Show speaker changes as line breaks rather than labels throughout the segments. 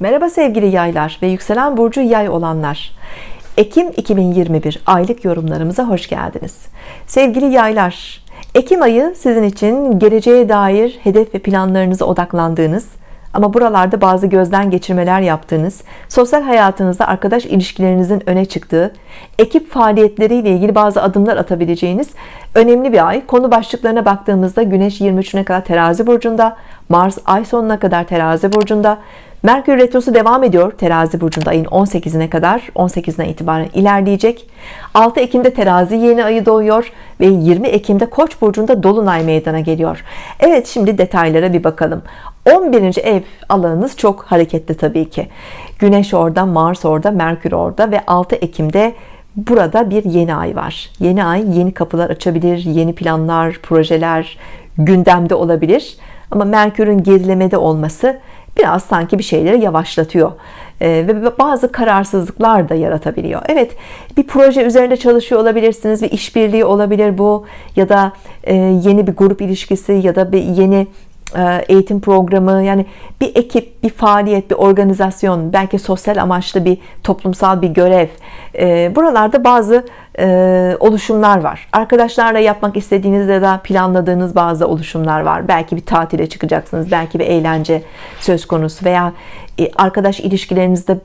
Merhaba sevgili yaylar ve yükselen burcu yay olanlar. Ekim 2021 aylık yorumlarımıza hoş geldiniz. Sevgili yaylar Ekim ayı sizin için geleceğe dair hedef ve planlarınıza odaklandığınız ama buralarda bazı gözden geçirmeler yaptığınız sosyal hayatınızda arkadaş ilişkilerinizin öne çıktığı ekip faaliyetleriyle ilgili bazı adımlar atabileceğiniz önemli bir ay. Konu başlıklarına baktığımızda Güneş 23'üne kadar terazi burcunda Mars ay sonuna kadar terazi burcunda Merkür Retrosu devam ediyor. Terazi burcunda ayın 18'ine kadar. 18'ine itibaren ilerleyecek. 6 Ekim'de terazi yeni ayı doğuyor ve 20 Ekim'de Koç burcunda Dolunay meydana geliyor. Evet şimdi detaylara bir bakalım. 11. ev alanınız çok hareketli tabii ki. Güneş orada Mars orada Merkür orada ve 6 Ekim'de burada bir yeni ay var. Yeni ay yeni kapılar açabilir yeni planlar projeler gündemde olabilir. Ama Merkür'ün gerilemede olması biraz sanki bir şeyleri yavaşlatıyor. Ee, ve bazı kararsızlıklar da yaratabiliyor. Evet bir proje üzerinde çalışıyor olabilirsiniz bir işbirliği olabilir bu ya da e, yeni bir grup ilişkisi ya da bir yeni eğitim programı yani bir ekip bir faaliyet bir organizasyon belki sosyal amaçlı bir toplumsal bir görev. E, buralarda bazı e, oluşumlar var. Arkadaşlarla yapmak istediğiniz ya da planladığınız bazı oluşumlar var. Belki bir tatile çıkacaksınız belki bir eğlence söz konusu veya arkadaş ilişkilerinizde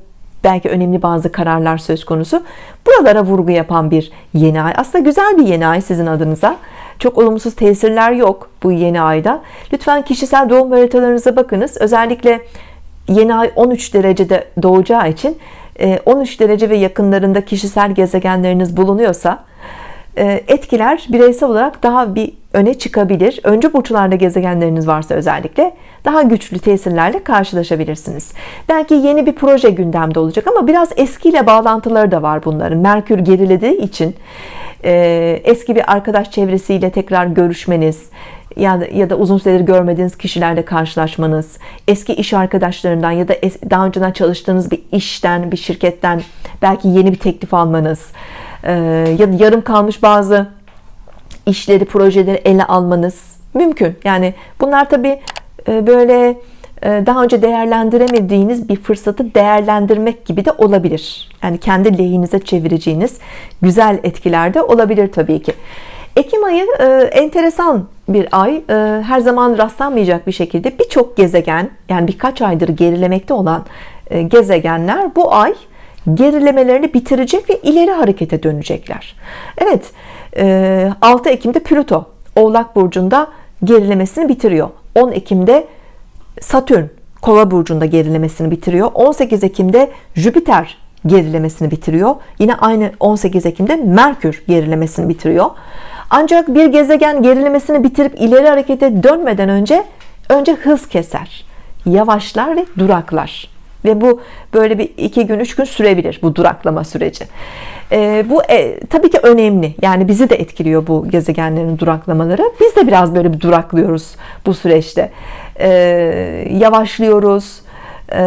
belki önemli bazı kararlar söz konusu. Buralara vurgu yapan bir yeni ay. Aslında güzel bir yeni ay sizin adınıza. Çok olumsuz tesirler yok bu yeni ayda. Lütfen kişisel doğum haritalarınıza bakınız. Özellikle yeni ay 13 derecede doğacağı için 13 e, derece ve yakınlarında kişisel gezegenleriniz bulunuyorsa etkiler bireysel olarak daha bir öne çıkabilir. Önce burçlarda gezegenleriniz varsa özellikle daha güçlü tesirlerle karşılaşabilirsiniz. Belki yeni bir proje gündemde olacak ama biraz eskiyle bağlantıları da var bunların. Merkür gerilediği için e, eski bir arkadaş çevresiyle tekrar görüşmeniz ya da, ya da uzun süredir görmediğiniz kişilerle karşılaşmanız eski iş arkadaşlarından ya da es, daha önceden çalıştığınız bir işten bir şirketten belki yeni bir teklif almanız e, ya da yarım kalmış bazı işleri projeleri ele almanız mümkün. Yani bunlar tabi e, böyle e, daha önce değerlendiremediğiniz bir fırsatı değerlendirmek gibi de olabilir. Yani kendi lehinize çevireceğiniz güzel etkiler de olabilir tabii ki. Ekim ayı e, enteresan bir ay. E, her zaman rastlanmayacak bir şekilde birçok gezegen yani birkaç aydır gerilemekte olan gezegenler bu ay gerilemelerini bitirecek ve ileri harekete dönecekler. Evet 6 Ekim'de Plüto Oğlak Burcu'nda gerilemesini bitiriyor. 10 Ekim'de Satürn Kova burcunda gerilemesini bitiriyor. 18 Ekim'de Jüpiter gerilemesini bitiriyor. Yine aynı 18 Ekim'de Merkür gerilemesini bitiriyor. Ancak bir gezegen gerilemesini bitirip ileri harekete dönmeden önce önce hız keser. Yavaşlar ve duraklar ve bu böyle bir iki gün üç gün sürebilir bu duraklama süreci. E, bu e, tabii ki önemli. Yani bizi de etkiliyor bu gezegenlerin duraklamaları. Biz de biraz böyle bir duraklıyoruz bu süreçte. E, yavaşlıyoruz. E,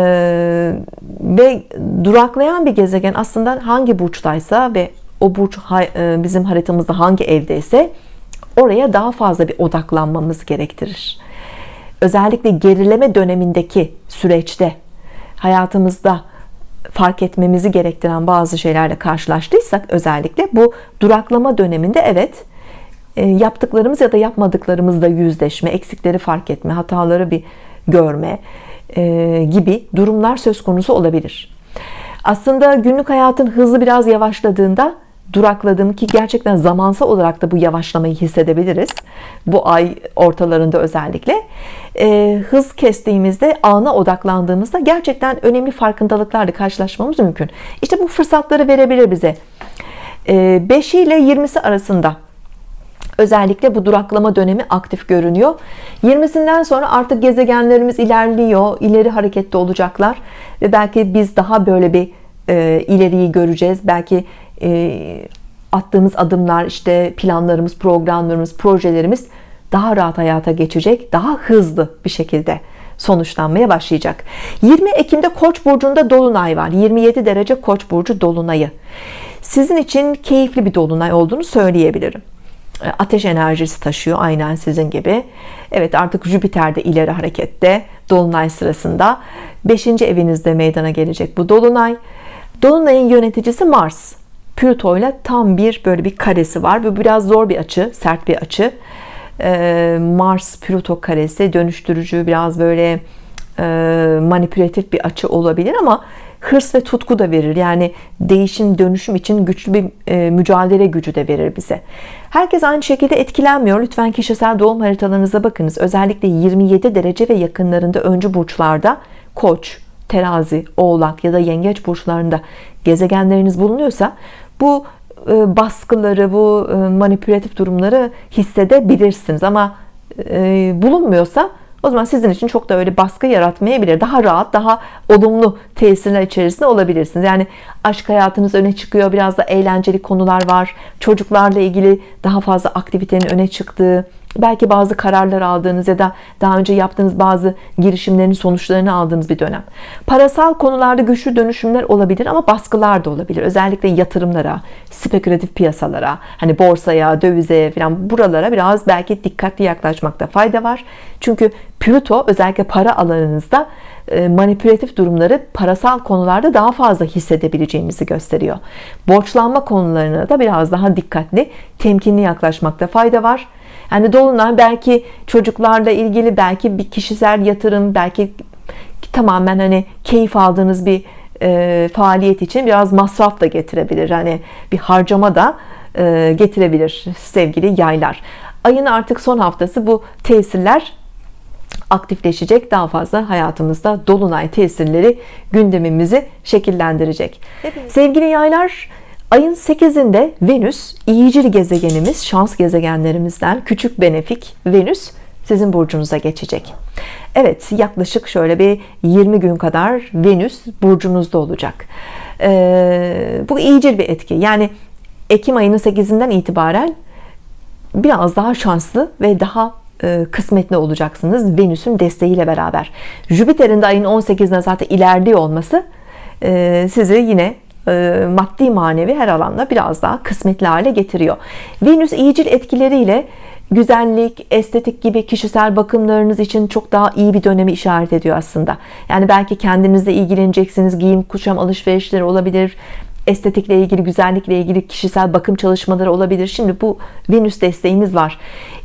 ve duraklayan bir gezegen aslında hangi burçtaysa ve o burç e, bizim haritamızda hangi evdeyse oraya daha fazla bir odaklanmamız gerektirir. Özellikle gerileme dönemindeki süreçte hayatımızda fark etmemizi gerektiren bazı şeylerle karşılaştıysak özellikle bu duraklama döneminde evet e, yaptıklarımız ya da yapmadıklarımızla yüzleşme eksikleri fark etme hataları bir görme e, gibi durumlar söz konusu olabilir. Aslında günlük hayatın hızlı biraz yavaşladığında durakladım ki gerçekten zamansal olarak da bu yavaşlamayı hissedebiliriz. Bu ay ortalarında özellikle. E, hız kestiğimizde ana odaklandığımızda gerçekten önemli farkındalıklarla karşılaşmamız mümkün. İşte bu fırsatları verebilir bize. E, 5 ile 20'si arasında özellikle bu duraklama dönemi aktif görünüyor. 20'sinden sonra artık gezegenlerimiz ilerliyor ileri harekette olacaklar ve belki biz daha böyle bir e, ileriyi göreceğiz. Belki e, attığımız adımlar işte planlarımız programlarımız projelerimiz daha rahat hayata geçecek daha hızlı bir şekilde sonuçlanmaya başlayacak. 20 Ekim'de Koç burcunda dolunay var. 27 derece Koç burcu dolunayı. Sizin için keyifli bir dolunay olduğunu söyleyebilirim. E, ateş enerjisi taşıyor aynen sizin gibi. Evet artık Jüpiter de ileri harekette Dolunay sırasında. 5. evinizde meydana gelecek bu Dolunay Dolunay'ın yöneticisi Mars. Plüto ile tam bir böyle bir karesi var. Bu biraz zor bir açı sert bir açı. E, Mars Plüto karesi dönüştürücü biraz böyle manipülatif bir açı olabilir ama hırs ve tutku da verir. Yani değişim dönüşüm için güçlü bir e, mücadele gücü de verir bize. Herkes aynı şekilde etkilenmiyor. Lütfen kişisel doğum haritalarınıza bakınız. Özellikle 27 derece ve yakınlarında öncü burçlarda koç terazi oğlak ya da yengeç burçlarında gezegenleriniz bulunuyorsa bu e, baskıları bu e, manipülatif durumları hissedebilirsiniz. Ama bulunmuyorsa o zaman sizin için çok da öyle baskı yaratmayabilir. Daha rahat daha olumlu tesirler içerisinde olabilirsiniz. Yani aşk hayatınız öne çıkıyor biraz da eğlenceli konular var. Çocuklarla ilgili daha fazla aktivitenin öne çıktığı belki bazı kararlar aldığınız ya da daha önce yaptığınız bazı girişimlerin sonuçlarını aldığınız bir dönem. Parasal konularda güçlü dönüşümler olabilir ama baskılar da olabilir. Özellikle yatırımlara spekülatif piyasalara hani borsaya dövize falan buralara biraz belki dikkatli yaklaşmakta fayda var. Çünkü Plüto özellikle para alanınızda e, manipülatif durumları parasal konularda daha fazla hissedebileceğimizi gösteriyor. Borçlanma konularına da biraz daha dikkatli temkinli yaklaşmakta fayda var yani dolunay belki çocuklarla ilgili belki bir kişisel yatırım belki tamamen hani keyif aldığınız bir e, faaliyet için biraz masraf da getirebilir. Hani bir harcama da e, getirebilir sevgili yaylar. Ayın artık son haftası bu tesirler aktifleşecek. Daha fazla hayatımızda dolunay tesirleri gündemimizi şekillendirecek. Sevgili yaylar Ayın 8'inde Venüs iyicil gezegenimiz şans gezegenlerimizden küçük benefik Venüs sizin burcunuza geçecek. Evet yaklaşık şöyle bir 20 gün kadar Venüs burcunuzda olacak. Ee, bu iyicil bir etki. Yani Ekim ayının 8'inden itibaren biraz daha şanslı ve daha e, kısmetli olacaksınız Venüs'ün desteğiyle beraber. Jüpiter'in de ayın 18'inde zaten ilerliyor olması e, sizi yine maddi manevi her alanda biraz daha kısmetli hale getiriyor Venüs iyicil etkileriyle güzellik, estetik gibi kişisel bakımlarınız için çok daha iyi bir dönemi işaret ediyor aslında. Yani belki kendinizle ilgileneceksiniz, giyim, kuşam alışverişleri olabilir, estetikle ilgili, güzellikle ilgili kişisel bakım çalışmaları olabilir. Şimdi bu Venüs desteğiniz var.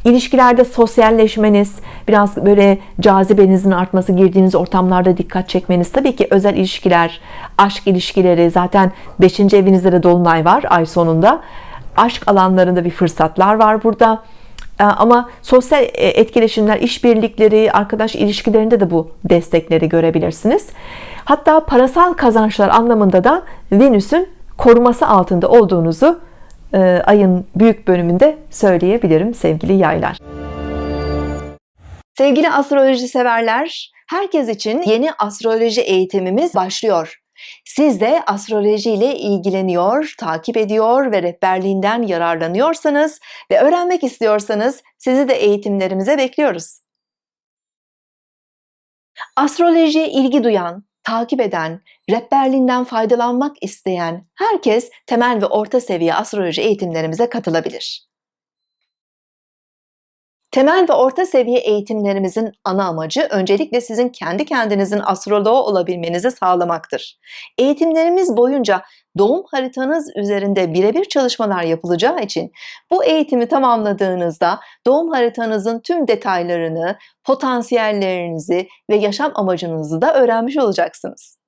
İlişkilerde sosyalleşmeniz, biraz böyle cazibenizin artması, girdiğiniz ortamlarda dikkat çekmeniz, tabii ki özel ilişkiler, aşk ilişkileri zaten 5. evinizde de dolunay var ay sonunda. Aşk alanlarında bir fırsatlar var burada. Ee, ama sosyal e, etkileşimler, işbirlikleri, arkadaş ilişkilerinde de bu destekleri görebilirsiniz. Hatta parasal kazançlar anlamında da Venüs'ün koruması altında olduğunuzu e, ayın büyük bölümünde söyleyebilirim sevgili yaylar. Sevgili astroloji severler, herkes için yeni astroloji eğitimimiz başlıyor. Siz de astroloji ile ilgileniyor, takip ediyor ve rehberliğinden yararlanıyorsanız ve öğrenmek istiyorsanız sizi de eğitimlerimize bekliyoruz. Astrolojiye ilgi duyan, takip eden, rehberliğinden faydalanmak isteyen herkes temel ve orta seviye astroloji eğitimlerimize katılabilir. Temel ve orta seviye eğitimlerimizin ana amacı öncelikle sizin kendi kendinizin astroloğu olabilmenizi sağlamaktır. Eğitimlerimiz boyunca doğum haritanız üzerinde birebir çalışmalar yapılacağı için bu eğitimi tamamladığınızda doğum haritanızın tüm detaylarını, potansiyellerinizi ve yaşam amacınızı da öğrenmiş olacaksınız.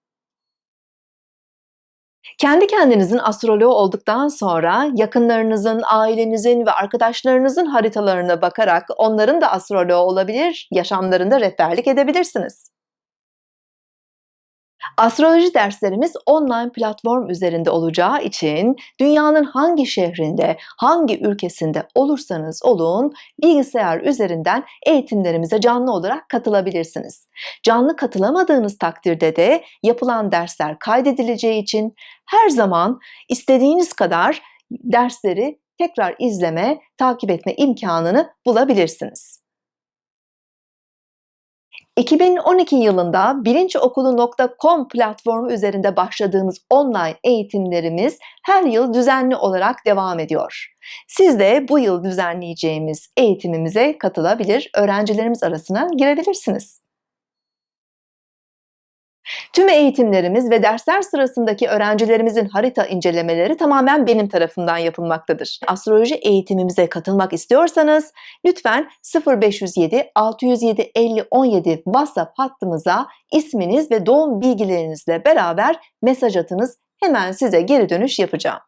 Kendi kendinizin astroloğu olduktan sonra yakınlarınızın, ailenizin ve arkadaşlarınızın haritalarına bakarak onların da astroloğu olabilir, yaşamlarında rehberlik edebilirsiniz. Astroloji derslerimiz online platform üzerinde olacağı için dünyanın hangi şehrinde, hangi ülkesinde olursanız olun bilgisayar üzerinden eğitimlerimize canlı olarak katılabilirsiniz. Canlı katılamadığınız takdirde de yapılan dersler kaydedileceği için her zaman istediğiniz kadar dersleri tekrar izleme, takip etme imkanını bulabilirsiniz. 2012 yılında bilinçokulu.com platformu üzerinde başladığımız online eğitimlerimiz her yıl düzenli olarak devam ediyor. Siz de bu yıl düzenleyeceğimiz eğitimimize katılabilir, öğrencilerimiz arasına girebilirsiniz. Tüm eğitimlerimiz ve dersler sırasındaki öğrencilerimizin harita incelemeleri tamamen benim tarafımdan yapılmaktadır. Astroloji eğitimimize katılmak istiyorsanız lütfen 0507 607 50 17 WhatsApp hattımıza isminiz ve doğum bilgilerinizle beraber mesaj atınız. Hemen size geri dönüş yapacağım.